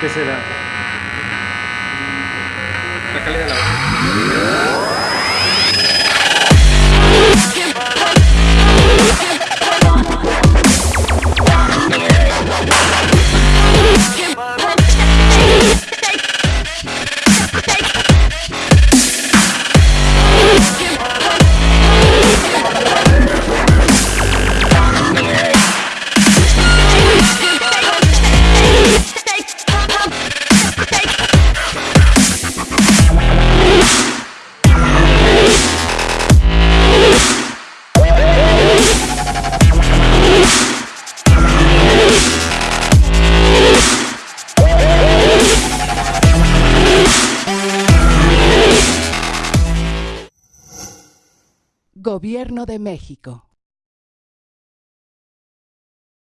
¿Qué será? La calidad de la Gobierno de México.